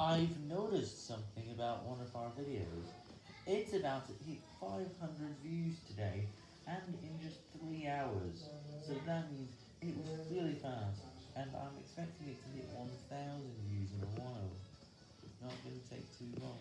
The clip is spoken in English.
I've noticed something about one of our videos. It's about to hit 500 views today, and in just 3 hours. So that means it was really fast, and I'm expecting it to hit 1000 views in a while. It's not going to take too long.